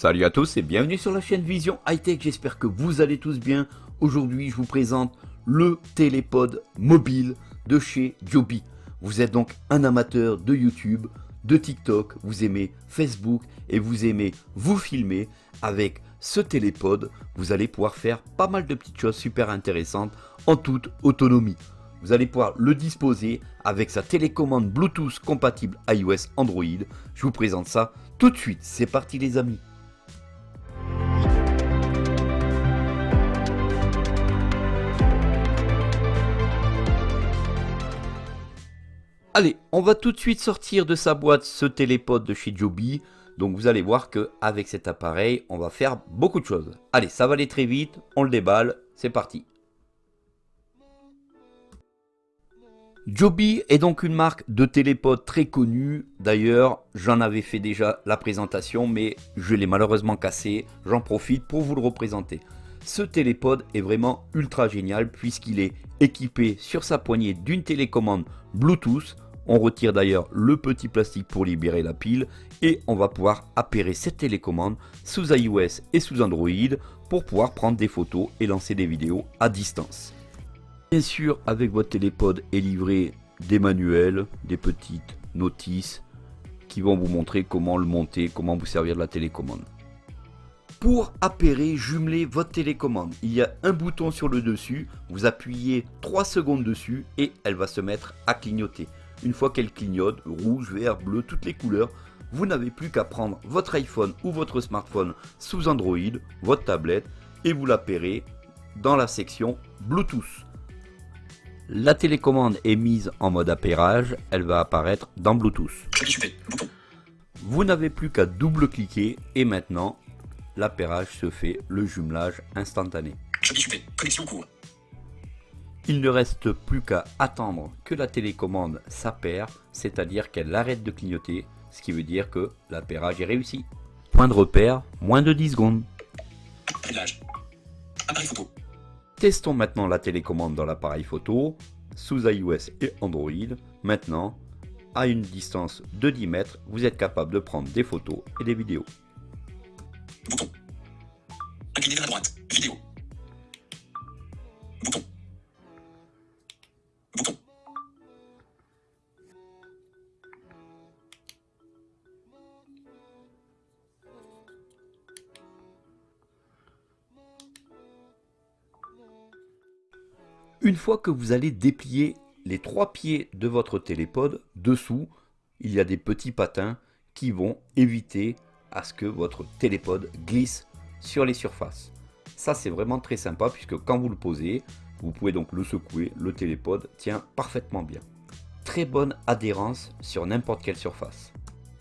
Salut à tous et bienvenue sur la chaîne Vision High Tech, j'espère que vous allez tous bien. Aujourd'hui je vous présente le télépod mobile de chez Joby. Vous êtes donc un amateur de YouTube, de TikTok, vous aimez Facebook et vous aimez vous filmer avec ce télépod, vous allez pouvoir faire pas mal de petites choses super intéressantes en toute autonomie. Vous allez pouvoir le disposer avec sa télécommande Bluetooth compatible iOS Android. Je vous présente ça tout de suite. C'est parti les amis. Allez, on va tout de suite sortir de sa boîte ce télépod de chez Joby. Donc vous allez voir que avec cet appareil, on va faire beaucoup de choses. Allez, ça va aller très vite, on le déballe, c'est parti. Joby est donc une marque de télépod très connue. D'ailleurs, j'en avais fait déjà la présentation, mais je l'ai malheureusement cassé. J'en profite pour vous le représenter. Ce télépod est vraiment ultra génial puisqu'il est équipé sur sa poignée d'une télécommande Bluetooth. On retire d'ailleurs le petit plastique pour libérer la pile et on va pouvoir appairer cette télécommande sous iOS et sous Android pour pouvoir prendre des photos et lancer des vidéos à distance. Bien sûr, avec votre télépod est livré des manuels, des petites notices qui vont vous montrer comment le monter, comment vous servir de la télécommande. Pour appairer, jumeler votre télécommande, il y a un bouton sur le dessus, vous appuyez 3 secondes dessus et elle va se mettre à clignoter. Une fois qu'elle clignote, rouge, vert, bleu, toutes les couleurs, vous n'avez plus qu'à prendre votre iPhone ou votre smartphone sous Android, votre tablette, et vous l'appairez dans la section Bluetooth. La télécommande est mise en mode appairage, elle va apparaître dans Bluetooth. Vous n'avez plus qu'à double-cliquer et maintenant, l'appairage se fait, le jumelage instantané. Il ne reste plus qu'à attendre que la télécommande s'appaire, c'est-à-dire qu'elle arrête de clignoter, ce qui veut dire que l'appairage est réussi. Point de repère, moins de 10 secondes. photo. Testons maintenant la télécommande dans l'appareil photo, sous iOS et Android. Maintenant, à une distance de 10 mètres, vous êtes capable de prendre des photos et des vidéos. Bouton. Incliné vers la droite. Vidéo. Bouton. Une fois que vous allez déplier les trois pieds de votre télépod, dessous, il y a des petits patins qui vont éviter à ce que votre télépod glisse sur les surfaces. Ça c'est vraiment très sympa puisque quand vous le posez, vous pouvez donc le secouer, le télépod tient parfaitement bien. Très bonne adhérence sur n'importe quelle surface.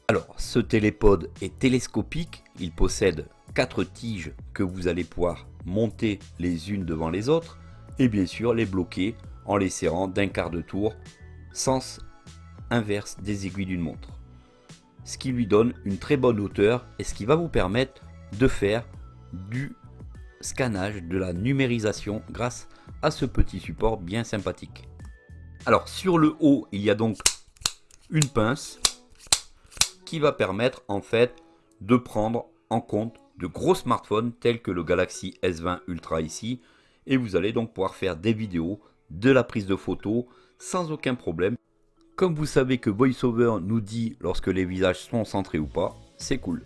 Alors ce télépod est télescopique, il possède quatre tiges que vous allez pouvoir monter les unes devant les autres et bien sûr les bloquer en les serrant d'un quart de tour, sens inverse des aiguilles d'une montre. Ce qui lui donne une très bonne hauteur et ce qui va vous permettre de faire du scannage, de la numérisation grâce à ce petit support bien sympathique. Alors sur le haut, il y a donc une pince qui va permettre en fait de prendre en compte de gros smartphones tels que le Galaxy S20 Ultra ici, et vous allez donc pouvoir faire des vidéos, de la prise de photos sans aucun problème. Comme vous savez que VoiceOver nous dit lorsque les visages sont centrés ou pas, c'est cool.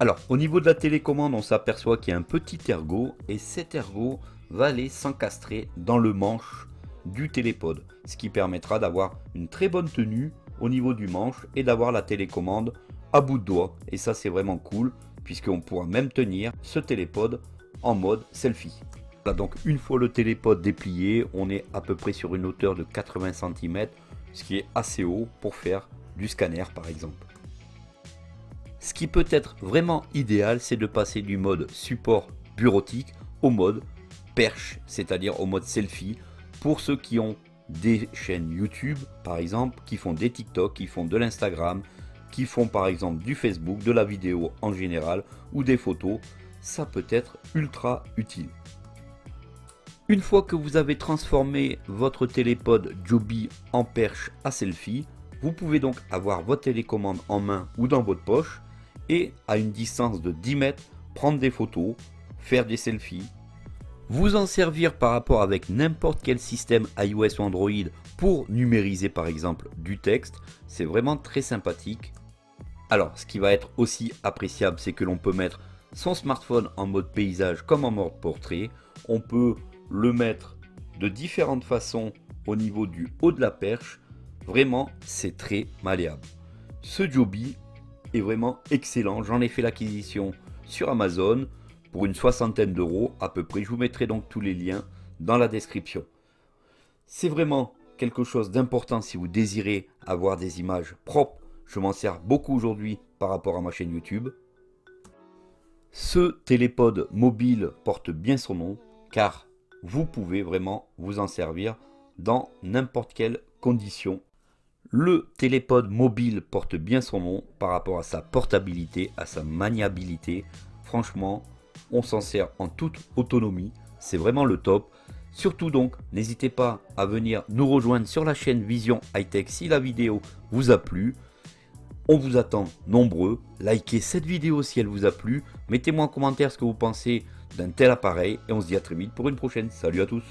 Alors au niveau de la télécommande on s'aperçoit qu'il y a un petit ergot et cet ergot va aller s'encastrer dans le manche du télépod. Ce qui permettra d'avoir une très bonne tenue au niveau du manche et d'avoir la télécommande à bout de doigt. Et ça c'est vraiment cool puisqu'on pourra même tenir ce télépod en mode selfie donc une fois le télépod déplié, on est à peu près sur une hauteur de 80 cm, ce qui est assez haut pour faire du scanner par exemple. Ce qui peut être vraiment idéal, c'est de passer du mode support bureautique au mode perche, c'est-à-dire au mode selfie, pour ceux qui ont des chaînes YouTube par exemple, qui font des TikTok, qui font de l'Instagram, qui font par exemple du Facebook, de la vidéo en général, ou des photos, ça peut être ultra utile. Une fois que vous avez transformé votre télépod Joby en perche à selfie, vous pouvez donc avoir votre télécommande en main ou dans votre poche et à une distance de 10 mètres, prendre des photos, faire des selfies, vous en servir par rapport avec n'importe quel système iOS ou Android pour numériser par exemple du texte, c'est vraiment très sympathique. Alors ce qui va être aussi appréciable c'est que l'on peut mettre son smartphone en mode paysage comme en mode portrait, on peut le mettre de différentes façons au niveau du haut de la perche, vraiment c'est très malléable. Ce Joby est vraiment excellent, j'en ai fait l'acquisition sur Amazon, pour une soixantaine d'euros à peu près. Je vous mettrai donc tous les liens dans la description. C'est vraiment quelque chose d'important si vous désirez avoir des images propres. Je m'en sers beaucoup aujourd'hui par rapport à ma chaîne YouTube. Ce télépode mobile porte bien son nom car vous pouvez vraiment vous en servir dans n'importe quelle condition. Le télépode mobile porte bien son nom par rapport à sa portabilité, à sa maniabilité. Franchement, on s'en sert en toute autonomie, c'est vraiment le top. Surtout donc, n'hésitez pas à venir nous rejoindre sur la chaîne Vision High Tech si la vidéo vous a plu. On vous attend nombreux, likez cette vidéo si elle vous a plu, mettez-moi en commentaire ce que vous pensez d'un tel appareil et on se dit à très vite pour une prochaine. Salut à tous